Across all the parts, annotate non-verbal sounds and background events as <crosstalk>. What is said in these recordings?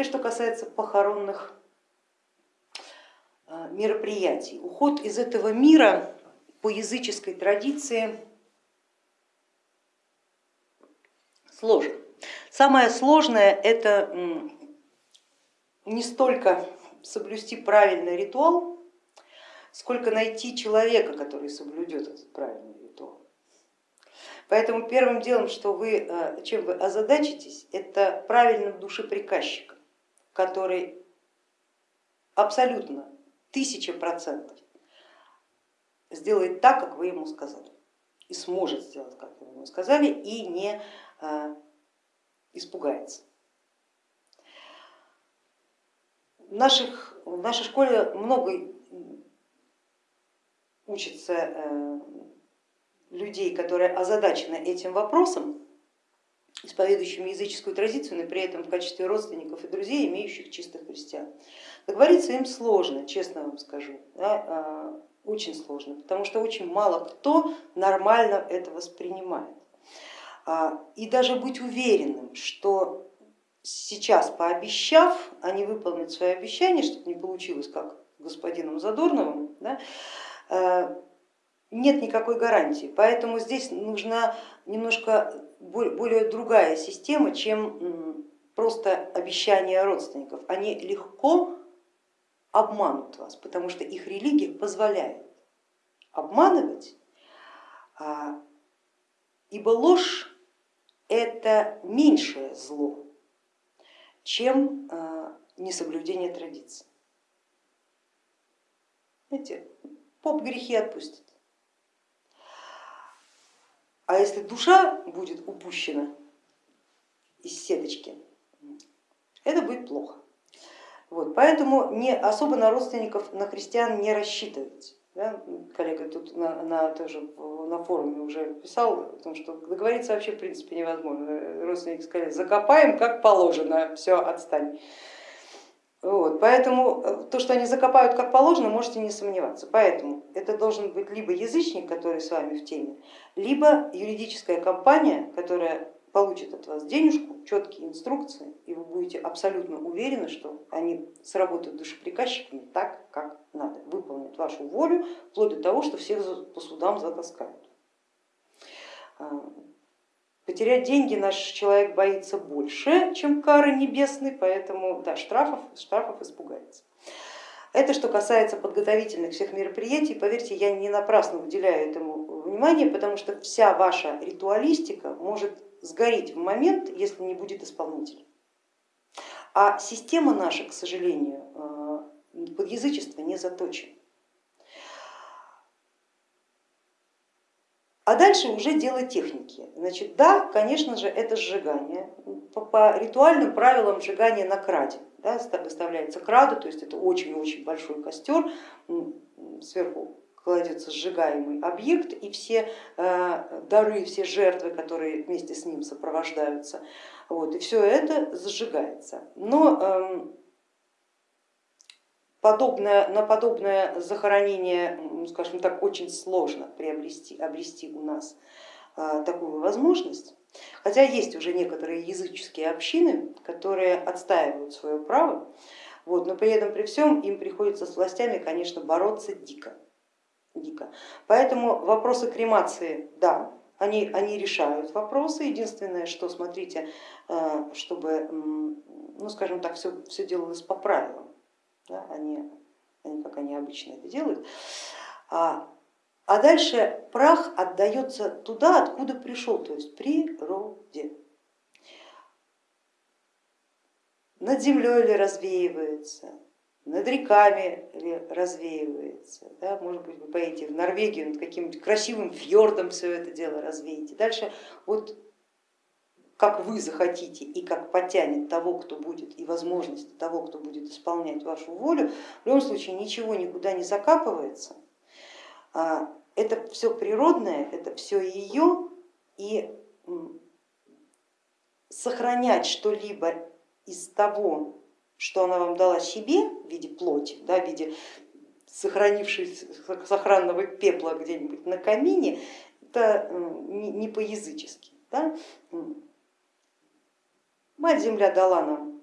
Теперь, что касается похоронных а, мероприятий. Уход из этого мира по языческой традиции сложен. Самое сложное это не столько соблюсти правильный ритуал, сколько найти человека, который соблюдет этот правильный ритуал. Поэтому первым делом, что вы, э, чем вы озадачитесь, это правильным душеприказчиком, который абсолютно тысяча процентов сделает так, как вы ему сказали, и сможет сделать, как вы ему сказали, и не э, испугается. В, наших, в нашей школе много учится э, людей, которые озадачены этим вопросом, исповедующими языческую традицию, но при этом в качестве родственников и друзей, имеющих чистых христиан. Договориться им сложно, честно вам скажу, да, а, очень сложно, потому что очень мало кто нормально это воспринимает. А, и даже быть уверенным, что сейчас пообещав, они выполнят свои обещания, чтобы не получилось как господином Задорновым, да, э, нет никакой гарантии. Поэтому здесь нужна немножко более другая система, чем просто обещания родственников. Они легко обманут вас, потому что их религия позволяет обманывать, а, ибо ложь это меньшее зло, чем а, несоблюдение традиций. Знаете, поп грехи отпустит. А если душа будет упущена из сеточки, это будет плохо. Вот, поэтому не, особо на родственников, на христиан не рассчитывать. Да? Коллега тут на, на, тоже на форуме уже писал о том, что договориться вообще в принципе невозможно. Родственники сказали, закопаем как положено, все, отстань. Вот, поэтому э, то, что они закопают как положено, можете не сомневаться. Поэтому это должен быть либо язычник, который с вами в теме, либо юридическая компания, которая получит от вас денежку, четкие инструкции, и вы будете абсолютно уверены, что они сработают душеприказчиками так, как надо, выполнят вашу волю, вплоть до того, что всех по судам затаскают. Потерять деньги наш человек боится больше, чем кары небесной, поэтому да, штрафов, штрафов испугается. Это что касается подготовительных всех мероприятий, поверьте, я не напрасно уделяю этому внимание, потому что вся ваша ритуалистика может сгореть в момент, если не будет исполнителя. А система наша, к сожалению, э, под язычество не заточена. А дальше уже дело техники. Значит, да, конечно же, это сжигание. По, по ритуальным правилам сжигание на краде. Да, выставляется крада, то есть это очень-очень большой костер, сверху кладется сжигаемый объект и все э, дары, все жертвы, которые вместе с ним сопровождаются, вот, и все это зажигается. Но эм, Подобное, на подобное захоронение, скажем так, очень сложно приобрести, обрести у нас а, такую возможность. Хотя есть уже некоторые языческие общины, которые отстаивают свое право, вот, но при этом при всем им приходится с властями, конечно, бороться дико. дико. Поэтому вопросы кремации, да, они, они решают вопросы. Единственное, что смотрите, а, чтобы, ну скажем так, все, все делалось по правилам да, они, они, как они обычно это делают. А, а дальше прах отдается туда, откуда пришел, то есть природе. Над землей ли развеивается, над реками ли развеивается, да, может быть, вы поедете в Норвегию, над каким-нибудь красивым фьордом все это дело развеете. Дальше вот как вы захотите и как потянет того, кто будет, и возможности того, кто будет исполнять вашу волю, в любом случае ничего никуда не закапывается. А, это все природное, это все ее, и сохранять что-либо из того, что она вам дала себе в виде плоти, да, в виде сохранившегося сохранного пепла где-нибудь на камине, это не по-язычески. Да? Мать Земля дала нам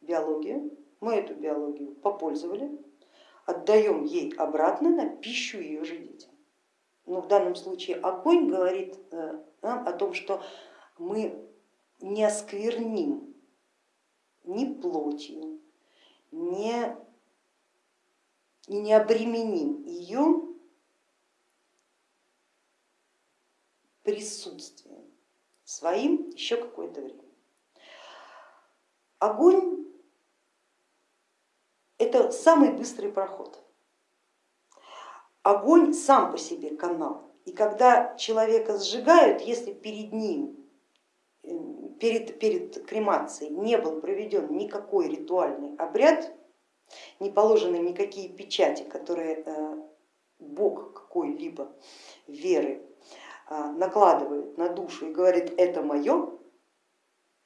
биология, мы эту биологию попользовали, отдаем ей обратно на пищу ее же детям. Но в данном случае огонь говорит э, нам о том, что мы не оскверним ни плотью, не, не обременим ее присутствием своим еще какое-то время. Огонь это самый быстрый проход. Огонь сам по себе канал. И когда человека сжигают, если перед ним, эм, перед, перед кремацией не был проведен никакой ритуальный обряд, не положены никакие печати, которые э, бог какой-либо веры а, накладывает на душу и говорит это мое,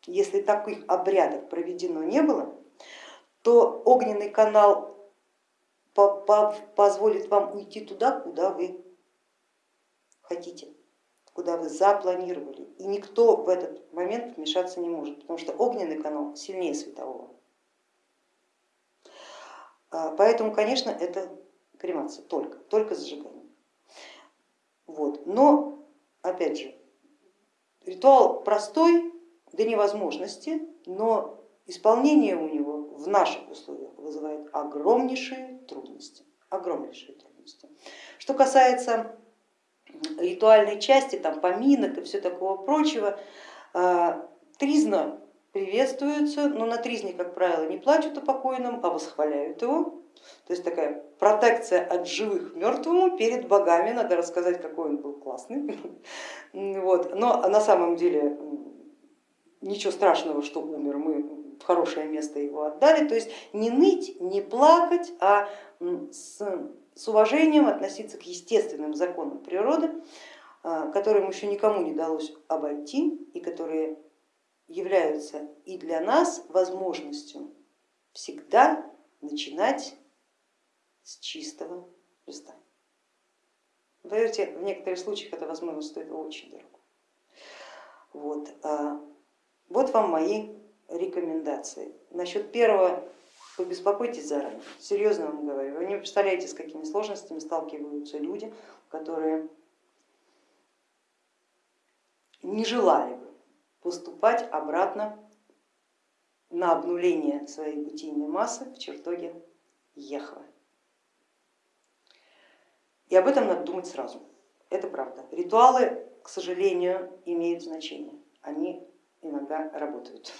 если таких обрядов проведено не было, то огненный канал позволит вам уйти туда, куда вы хотите, куда вы запланировали. И никто в этот момент вмешаться не может, потому что огненный канал сильнее светового. А, поэтому, конечно, это кремация только, только зажигание. Вот. Но опять же, ритуал простой до невозможности, но исполнение у него в наших условиях вызывает огромнейшие трудности. Огромнейшие трудности. Что касается ритуальной части, там поминок и все такого прочего, а, тризна приветствуется, но на тризне, как правило, не плачут о покойном, а восхваляют его. То есть такая протекция от живых мертвому перед богами, надо рассказать, какой он был классный. <laughs> Вот. Но на самом деле ничего страшного, что умер, мы в хорошее место его отдали. То есть не ныть, не плакать, а с, с уважением относиться к естественным законам природы, а, которым еще никому не удалось обойти и которые являются и для нас возможностью всегда начинать с чистого листа. Поверьте, в некоторых случаях это возможно стоит очень дорого. Вот, а, вот вам мои рекомендации. Насчет первого побеспокойтесь заранее, серьезно вам говорю. Вы не представляете, с какими сложностями сталкиваются люди, которые не желали бы поступать обратно на обнуление своей бытийной массы в чертоге Ехвы. И об этом надо думать сразу. Это правда. Ритуалы, к сожалению, имеют значение. Они иногда работают.